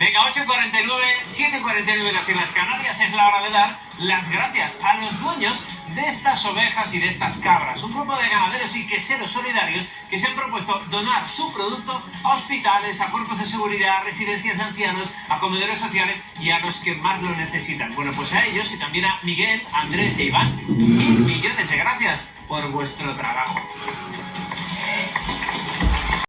Venga, 8.49, 7.49 en las Islas Canarias es la hora de dar las gracias a los dueños de estas ovejas y de estas cabras. Un grupo de ganaderos y queseros solidarios que se han propuesto donar su producto a hospitales, a cuerpos de seguridad, a residencias de ancianos, a comedores sociales y a los que más lo necesitan. Bueno, pues a ellos y también a Miguel, Andrés e Iván, mil millones de gracias por vuestro trabajo.